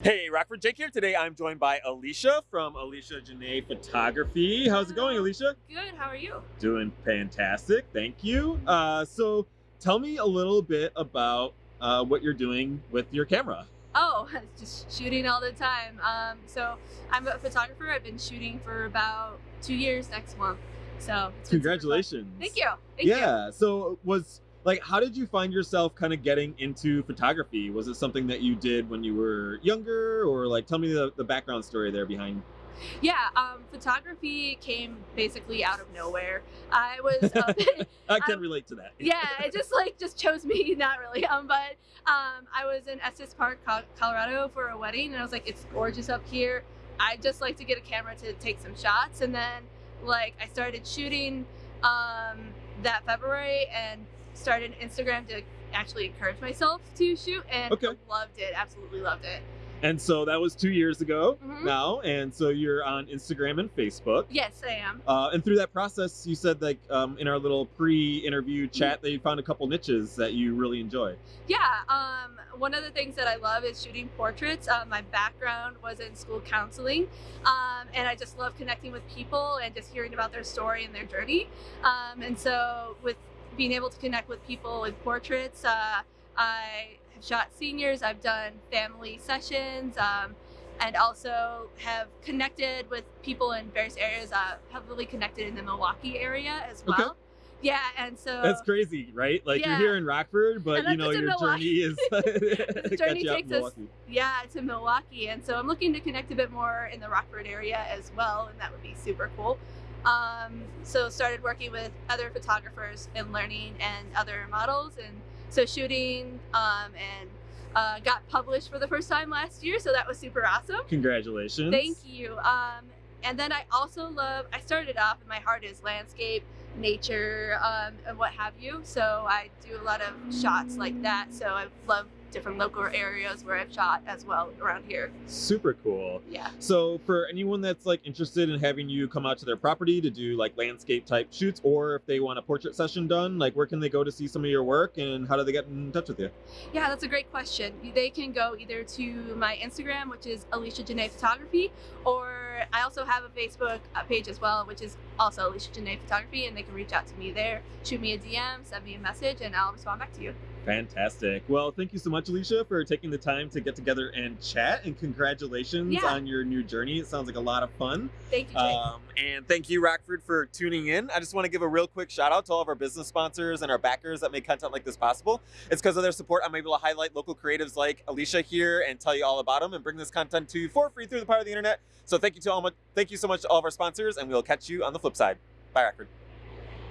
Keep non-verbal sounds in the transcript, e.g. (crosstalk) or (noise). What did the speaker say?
Hey, Rockford Jake here. Today I'm joined by Alicia from Alicia Janae Photography. How's it going, Alicia? Good, how are you? Doing fantastic, thank you. Uh, so tell me a little bit about uh, what you're doing with your camera. Oh, (laughs) just shooting all the time. Um, so I'm a photographer. I've been shooting for about two years next month. So it's been super fun. Congratulations. Thank you. Thank you. yeah, so was like how did you find yourself kind of getting into photography? Was it something that you did when you were younger or like tell me the, the background story there behind Yeah, um, photography came basically out of nowhere. I was, uh, (laughs) I can Um, relate to that. yeah, it just like just chose me, (laughs) not really. Um, but um, I was in Estes Park, Colorado for a wedding, and I was like, it's gorgeous up here. I just like to get a camera to take some shots, and then like I started shooting um, that February and started Instagram to actually encourage myself to shoot, and Okay. loved it. Absolutely loved it. And so that was two years ago Mhm. now. And so you're on Instagram and Facebook. Yes, I am. Uh, and through that process, you said like um, in our little pre-interview Mm-hmm. chat that you found a couple niches that you really enjoy. Yeah, um, one of the things that I love is shooting portraits. Uh, my background was in school counseling, um, and I just love connecting with people and just hearing about their story and their journey. Um, and so, with being able to connect with people with portraits, uh, I have shot seniors, I've done family sessions. Um, and also have connected with people in various areas. Uh, heavily connected in the Milwaukee area as well. Okay. Yeah, and so That's crazy, right? Like Yeah. you're here in Rockford, but you know your journey is (laughs) (laughs) The journey you takes us- yeah to milwaukee and so i'm looking to connect a bit more in the rockford area as well and that would be super cool um, so started working with other photographers and learning and other models and so shooting um, and uh, got published for the first time last year so that was super awesome Congratulations. thank you um, and then i also love i started off and my heart is landscape nature um, and what have you so i do a lot of shots like that so i love different local areas where i've shot as well around here Super cool. yeah So for anyone that's like interested in having you come out to their property to do like landscape type shoots, or if they want a portrait session done, like where can they go to see some of your work and how do they get in touch with you? yeah that's a great question they can go either to my instagram which is alicia janae photography or i also have a facebook uh, page as well which is also alicia janae photography and they can reach out to me there shoot me a dm send me a message and i'll respond back to you Fantastic. Well, thank you so much, Alicia, for taking the time to get together and chat. And congratulations Yeah. on your new journey. It sounds like a lot of fun. thank you Um, and thank you, Rockford, for tuning in. I just want to give a real quick shout out to all of our business sponsors and our backers that make content like this possible. It's because of their support I'm able to highlight local creatives like Alicia here and tell you all about them and bring this content to you for free through the power of the internet. So thank you to all my, thank you so much to all of our sponsors, and we'll catch you on the flip side. Bye, Rockford.